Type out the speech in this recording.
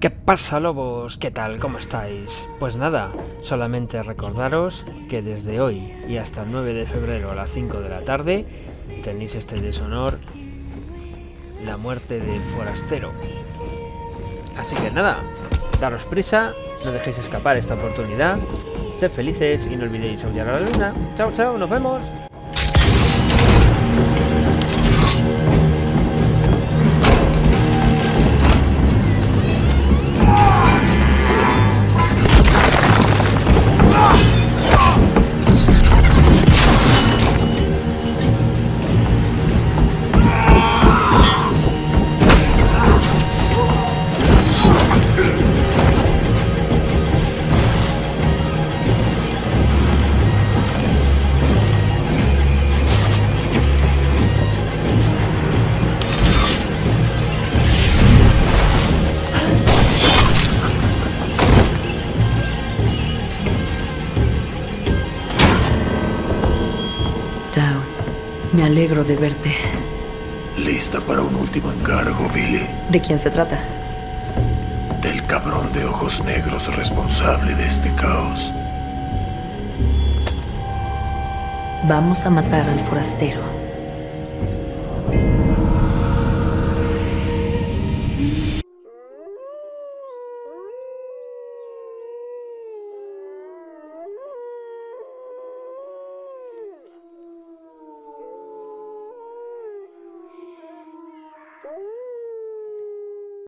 ¿Qué pasa lobos? ¿Qué tal? ¿Cómo estáis? Pues nada, solamente recordaros que desde hoy y hasta el 9 de febrero a las 5 de la tarde tenéis este deshonor, la muerte del forastero. Así que nada, daros prisa, no dejéis escapar esta oportunidad, sed felices y no olvidéis aullar a la luna. Chao, chao, nos vemos. Me alegro de verte. Lista para un último encargo, Billy. ¿De quién se trata? Del cabrón de ojos negros responsable de este caos. Vamos a matar al forastero.